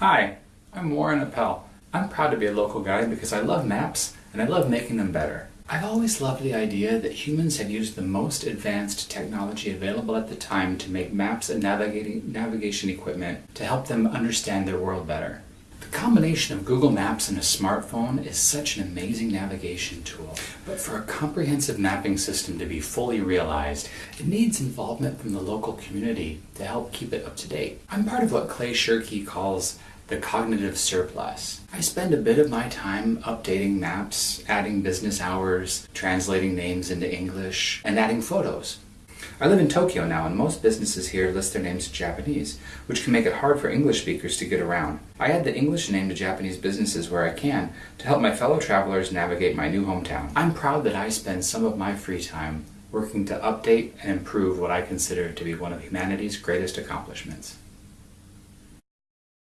Hi, I'm Warren Appel. I'm proud to be a local guide because I love maps and I love making them better. I've always loved the idea that humans have used the most advanced technology available at the time to make maps and navigation equipment to help them understand their world better. The combination of Google Maps and a smartphone is such an amazing navigation tool. But for a comprehensive mapping system to be fully realized, it needs involvement from the local community to help keep it up to date. I'm part of what Clay Shirky calls the cognitive surplus. I spend a bit of my time updating maps, adding business hours, translating names into English, and adding photos. I live in Tokyo now, and most businesses here list their names in Japanese, which can make it hard for English speakers to get around. I add the English name to Japanese businesses where I can to help my fellow travelers navigate my new hometown. I'm proud that I spend some of my free time working to update and improve what I consider to be one of humanity's greatest accomplishments.